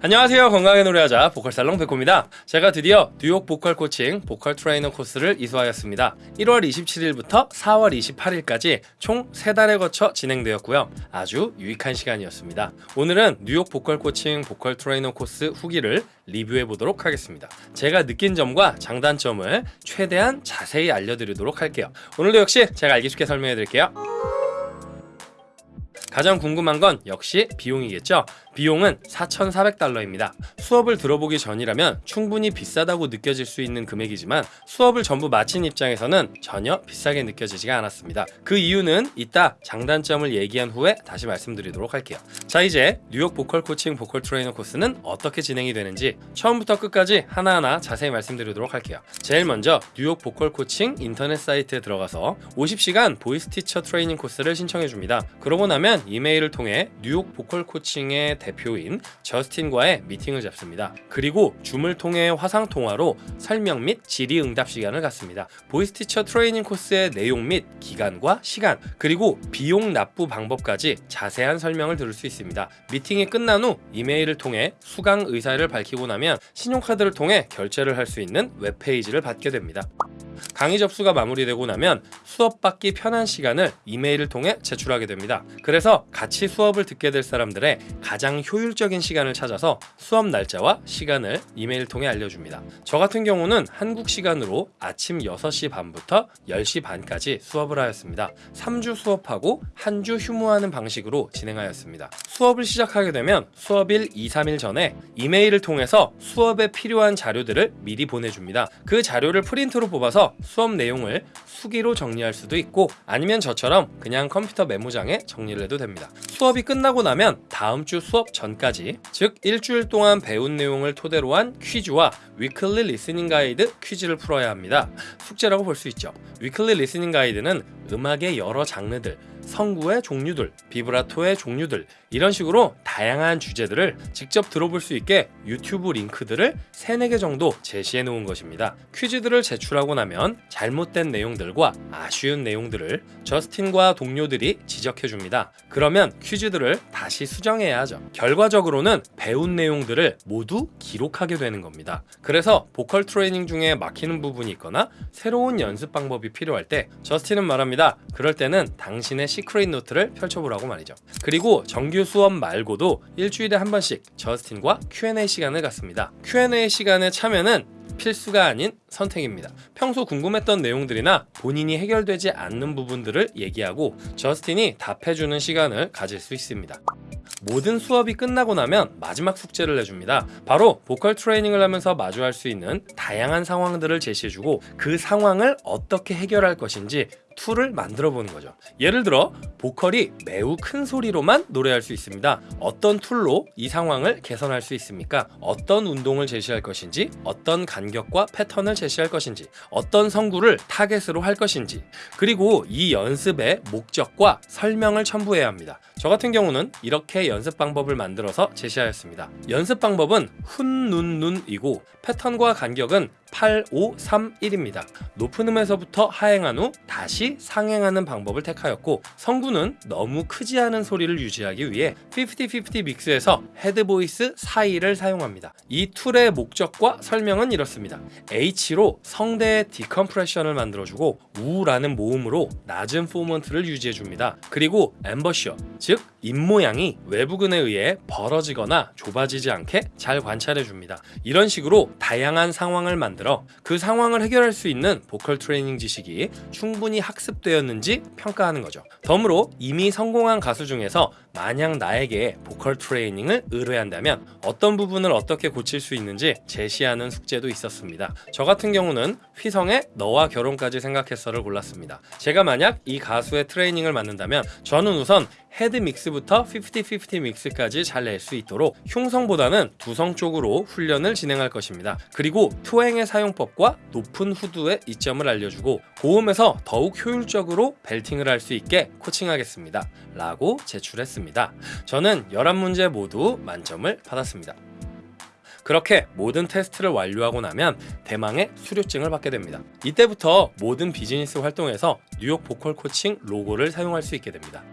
안녕하세요. 건강하게 노래하자 보컬살롱 백호입니다. 제가 드디어 뉴욕 보컬 코칭 보컬 트레이너 코스를 이수하였습니다. 1월 27일부터 4월 28일까지 총 3달에 거쳐 진행되었고요. 아주 유익한 시간이었습니다. 오늘은 뉴욕 보컬 코칭 보컬 트레이너 코스 후기를 리뷰해 보도록 하겠습니다. 제가 느낀 점과 장단점을 최대한 자세히 알려드리도록 할게요. 오늘도 역시 제가 알기 쉽게 설명해 드릴게요 가장 궁금한 건 역시 비용이겠죠 비용은 4,400달러입니다. 수업을 들어보기 전이라면 충분히 비싸다고 느껴질 수 있는 금액이지만 수업을 전부 마친 입장에서는 전혀 비싸게 느껴지지가 않았습니다. 그 이유는 이따 장단점을 얘기한 후에 다시 말씀드리도록 할게요. 자 이제 뉴욕 보컬 코칭 보컬 트레이너 코스는 어떻게 진행이 되는지 처음부터 끝까지 하나하나 자세히 말씀드리도록 할게요. 제일 먼저 뉴욕 보컬 코칭 인터넷 사이트에 들어가서 50시간 voice teacher training course를 신청해 줍니다. 그러고 나면 이메일을 통해 뉴욕 보컬 코칭의 대표인 저스틴과의 미팅을 잡습니다. 그리고 줌을 통해 화상 통화로 설명 및 질의응답 시간을 갖습니다. voice teacher 트레이닝 코스의 내용 및 기간과 시간 그리고 비용 납부 방법까지 자세한 설명을 들을 수 있습니다. 미팅이 끝난 후 이메일을 통해 수강 의사를 밝히고 나면 신용카드를 통해 결제를 할 수 있는 웹페이지를 받게 됩니다. 강의 접수가 마무리되고 나면 수업 받기 편한 시간을 이메일을 통해 제출하게 됩니다. 그래서 같이 수업을 듣게 될 사람들의 가장 효율적인 시간을 찾아서 수업 날짜와 시간을 이메일 통해 알려줍니다. 저 같은 경우는 한국 시간으로 아침 6시 반부터 10시 반까지 수업을 하였습니다. 3주 수업하고 한 주 휴무하는 방식으로 진행하였습니다. 수업을 시작하게 되면 수업일 2, 3일 전에 이메일을 통해서 수업에 필요한 자료들을 미리 보내줍니다. 그 자료를 프린트로 뽑아서 수업 내용을 수기로 정리할 수도 있고 아니면 저처럼 그냥 컴퓨터 메모장에 정리를 해도 됩니다. 수업이 끝나고 나면 다음 주 수업 전까지 즉 일주일 동안 배운 내용을 토대로 한 퀴즈와 weekly listening guide 퀴즈를 풀어야 합니다. 숙제라고 볼 수 있죠. weekly listening guide는 음악의 여러 장르들 성구의 종류들, 비브라토의 종류들 이런 식으로 다양한 주제들을 직접 들어볼 수 있게 유튜브 링크들을 3, 4개 정도 제시해 놓은 것입니다. 퀴즈들을 제출하고 나면 잘못된 내용들과 아쉬운 내용들을 저스틴과 동료들이 지적해 줍니다. 그러면 퀴즈들을 다시 수정해야 하죠. 결과적으로는 배운 내용들을 모두 기록하게 되는 겁니다. 그래서 보컬 트레이닝 중에 막히는 부분이 있거나 새로운 연습 방법이 필요할 때 저스틴은 말합니다. 그럴 때는 당신의 secret note를 펼쳐보라고 말이죠. 그리고 정규 수업 말고도 일주일에 한 번씩 저스틴과 Q&A 시간을 갖습니다. Q&A 시간에 참여는 필수가 아닌 선택입니다. 평소 궁금했던 내용들이나 본인이 해결되지 않는 부분들을 얘기하고 저스틴이 답해주는 시간을 가질 수 있습니다. 모든 수업이 끝나고 나면 마지막 숙제를 내줍니다. 바로 보컬 트레이닝을 하면서 마주할 수 있는 다양한 상황들을 제시해주고 그 상황을 어떻게 해결할 것인지 tool을 만들어 보는 거죠. 예를 들어 보컬이 매우 큰 소리로만 노래할 수 있습니다. 어떤 tool로 이 상황을 개선할 수 있습니까? 어떤 운동을 제시할 것인지, 어떤 간격과 패턴을 제시할 것인지, 어떤 성구를 타겟으로 할 것인지, 그리고 이 연습의 목적과 설명을 첨부해야 합니다. 저 같은 경우는 이렇게 연습 방법을 만들어서 제시하였습니다. 연습 방법은 훈, 눈, 눈이고 패턴과 간격은 8, 5, 3, 1입니다. 높은 음에서부터 하행한 후 다시 상행하는 방법을 택하였고 성구는 너무 크지 않은 소리를 유지하기 위해 50-50 mix에서 head voice 사이를 사용합니다. 이 tool의 목적과 설명은 이렇습니다. H로 성대의 decompression을 만들어주고 우라는 모음으로 낮은 formant를 유지해줍니다. 그리고 embouchure, 즉 입모양이 외부근에 의해 벌어지거나 좁아지지 않게 잘 관찰해줍니다. 이런 식으로 다양한 상황을 만들어 그 상황을 해결할 수 있는 보컬 트레이닝 지식이 충분히 학습되었는지 평가하는 거죠. 덤으로 이미 성공한 가수 중에서 만약 나에게 보컬 트레이닝을 의뢰한다면 어떤 부분을 어떻게 고칠 수 있는지 제시하는 숙제도 있었습니다. 저 같은 경우는 휘성의 너와 결혼까지 생각했어를 골랐습니다. 제가 만약 이 가수의 트레이닝을 맡는다면 저는 우선 head mix부터 50-50 mix까지 잘 낼 수 있도록 흉성보다는 두성 쪽으로 훈련을 진행할 것입니다. 그리고 twang의 사용법과 높은 후두의 이점을 알려주고 고음에서 더욱 효율적으로 belting을 할 수 있게 코칭하겠습니다. 라고 제출했습니다. 저는 11문제 모두 만점을 받았습니다. 그렇게 모든 테스트를 완료하고 나면 대망의 수료증을 받게 됩니다. 이때부터 모든 비즈니스 활동에서 뉴욕 보컬 코칭 로고를 사용할 수 있게 됩니다.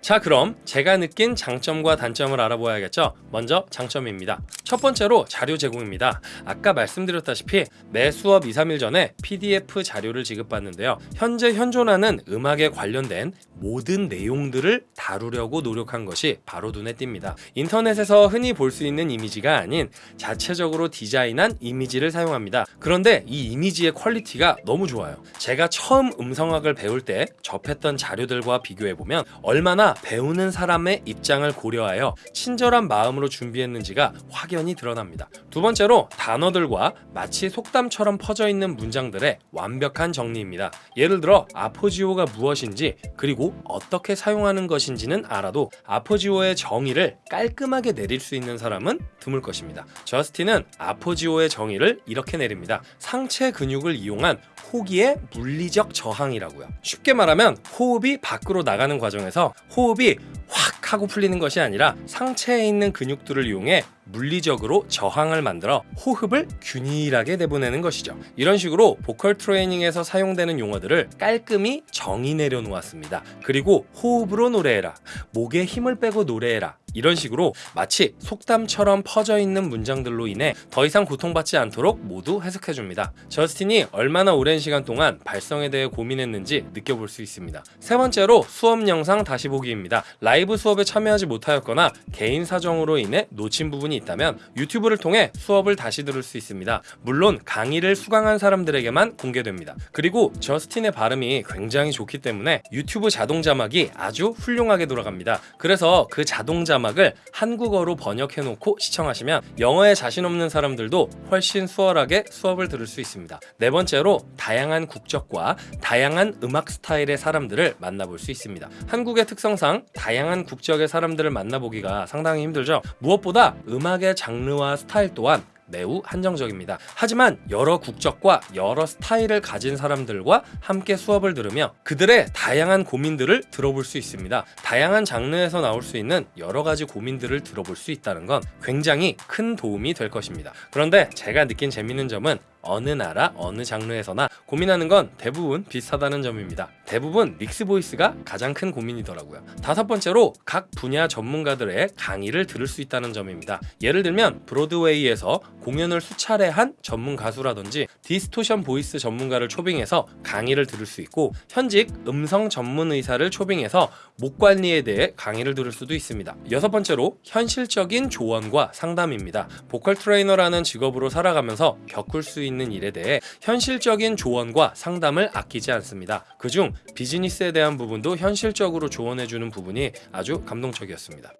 자, 그럼 제가 느낀 장점과 단점을 알아보아야겠죠. 먼저 장점입니다. 첫 번째로 자료 제공입니다. 아까 말씀드렸다시피 매 수업 2, 3일 전에 PDF 자료를 지급받는데요. 현재 현존하는 음악에 관련된 모든 내용들을 다루려고 노력한 것이 바로 눈에 띕니다. 인터넷에서 흔히 볼 수 있는 이미지가 아닌 자체적으로 디자인한 이미지를 사용합니다. 그런데 이 이미지의 quality가 너무 좋아요. 제가 처음 음성학을 배울 때 접했던 자료들과 비교해 보면 얼마나 배우는 사람의 입장을 고려하여 친절한 마음으로 준비했는지가 확연히 드러납니다. 두 번째로 단어들과 마치 속담처럼 퍼져 있는 문장들의 완벽한 정리입니다. 예를 들어 appoggio가 무엇인지 그리고 어떻게 사용하는 것인지는 알아도 아포지오의 정의를 깔끔하게 내릴 수 있는 사람은 드물 것입니다. 저스틴은 아포지오의 정의를 이렇게 내립니다. 상체 근육을 이용한 호기의 물리적 저항이라고요. 쉽게 말하면 호흡이 밖으로 나가는 과정에서 호흡이 확 하고 풀리는 것이 아니라 상체에 있는 근육들을 이용해 물리적으로 저항을 만들어 호흡을 균일하게 내보내는 것이죠. 이런 식으로 보컬 트레이닝에서 사용되는 용어들을 깔끔히 정의 내려 놓았습니다. 그리고 호흡으로 노래해라. 목에 힘을 빼고 노래해라. 이런 식으로 마치 속담처럼 퍼져 있는 문장들로 인해 더 이상 고통받지 않도록 모두 해석해 줍니다. 저스틴이 얼마나 오랜 시간 동안 발성에 대해 고민했는지 느껴볼 수 있습니다. 세 번째로 수업 영상 다시 보기입니다. 라이브 수업에 참여하지 못하였거나 개인 사정으로 인해 놓친 부분이 있다면 유튜브를 통해 수업을 다시 들을 수 있습니다. 물론 강의를 수강한 사람들에게만 공개됩니다. 그리고 저스틴의 발음이 굉장히 좋기 때문에 유튜브 자동 자막이 아주 훌륭하게 돌아갑니다. 그래서 그 자동 자막 을 한국어로 번역해 놓고 시청하시면 영어에 자신 없는 사람들도 훨씬 수월하게 수업을 들을 수 있습니다. 네 번째로 다양한 국적과 다양한 음악 스타일의 사람들을 만나볼 수 있습니다. 한국의 특성상 다양한 국적의 사람들을 만나보기가 상당히 힘들죠. 무엇보다 음악의 장르와 스타일 또한 매우 한정적입니다. 하지만 여러 국적과 여러 스타일을 가진 사람들과 함께 수업을 들으며 그들의 다양한 고민들을 들어볼 수 있습니다. 다양한 장르에서 나올 수 있는 여러 가지 고민들을 들어볼 수 있다는 건 굉장히 큰 도움이 될 것입니다. 그런데 제가 느낀 재밌는 점은 어느 나라 어느 장르에서나 고민하는 건 대부분 비슷하다는 점입니다. 대부분 mix voice가 가장 큰 고민이더라고요. 다섯 번째로 각 분야 전문가들의 강의를 들을 수 있다는 점입니다. 예를 들면 브로드웨이에서 공연을 수차례 한 전문 가수라든지 distortion voice 전문가를 초빙해서 강의를 들을 수 있고 현직 음성 전문 의사를 초빙해서 목 관리에 대해 강의를 들을 수도 있습니다. 여섯 번째로 현실적인 조언과 상담입니다. 보컬 트레이너라는 직업으로 살아가면서 겪을 수 있는 일에 대해 현실적인 조언과 상담을 아끼지 않습니다. 그중 비즈니스에 대한 부분도 현실적으로 조언해주는 부분이 아주 감동적이었습니다.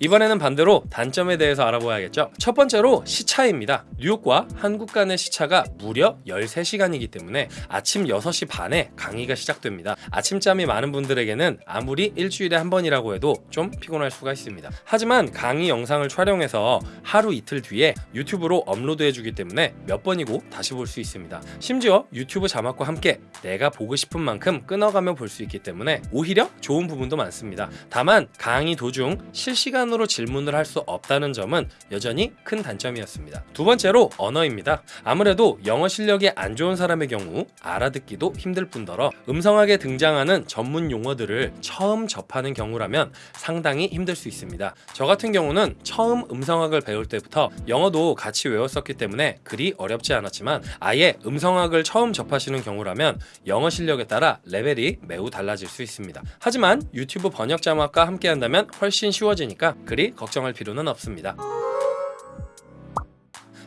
이번에는 반대로 단점에 대해서 알아봐야겠죠. 첫 번째로 시차입니다. 뉴욕과 한국 간의 시차가 무려 13시간이기 때문에 아침 6시 반에 강의가 시작됩니다. 아침잠이 많은 분들에게는 아무리 일주일에 한 번이라고 해도 좀 피곤할 수가 있습니다. 하지만 강의 영상을 촬영해서 하루 이틀 뒤에 유튜브로 업로드해 주기 때문에 몇 번이고 다시 볼 수 있습니다. 심지어 유튜브 자막과 함께 내가 보고 싶은 만큼 끊어가며 볼 수 있기 때문에 오히려 좋은 부분도 많습니다. 다만 강의 도중 실시간 으로 질문을 할 수 없다는 점은 여전히 큰 단점이었습니다. 두 번째로 언어입니다. 아무래도 영어 실력이 안 좋은 사람의 경우 알아듣기도 힘들 뿐더러 음성학에 등장하는 전문 용어들을 처음 접하는 경우라면 상당히 힘들 수 있습니다. 저 같은 경우는 처음 음성학을 배울 때부터 영어도 같이 외웠었기 때문에 그리 어렵지 않았지만 아예 음성학을 처음 접하시는 경우라면 영어 실력에 따라 레벨이 매우 달라질 수 있습니다. 하지만 유튜브 번역 자막과 함께 한다면 훨씬 쉬워지니까 그리 걱정할 필요는 없습니다.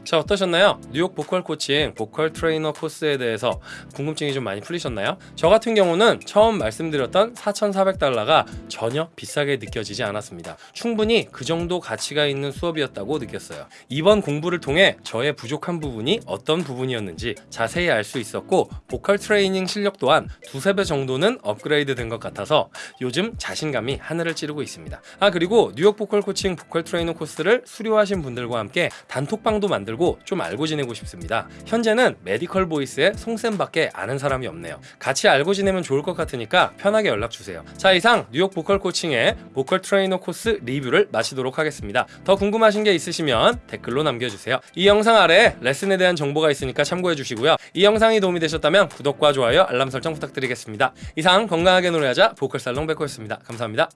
자 어떠셨나요? 뉴욕 보컬 코칭 보컬 트레이너 코스에 대해서 궁금증이 좀 많이 풀리셨나요? 저 같은 경우는 처음 말씀드렸던 4,400달러가 전혀 비싸게 느껴지지 않았습니다. 충분히 그 정도 가치가 있는 수업이었다고 느꼈어요. 이번 공부를 통해 저의 부족한 부분이 어떤 부분이었는지 자세히 알 수 있었고 보컬 트레이닝 실력 또한 두세 배 정도는 업그레이드 된 것 같아서 요즘 자신감이 하늘을 찌르고 있습니다. 아 그리고 뉴욕 보컬 코칭 보컬 트레이너 코스를 수료하신 분들과 함께 단톡방도 만들고 좀 알고 지내고 싶습니다. 현재는 메디컬 보이스의 송쌤밖에 아는 사람이 없네요. 같이 알고 지내면 좋을 것 같으니까 편하게 연락 주세요. 자 이상 뉴욕 보컬 코칭의 보컬 트레이너 코스 리뷰를 마치도록 하겠습니다. 더 궁금하신 게 있으시면 댓글로 남겨주세요. 이 영상 아래에 레슨에 대한 정보가 있으니까 참고해 주시고요. 이 영상이 도움이 되셨다면 구독과 좋아요, 알람 설정 부탁드리겠습니다. 이상 건강하게 노래하자 보컬 살롱 백호였습니다. 감사합니다.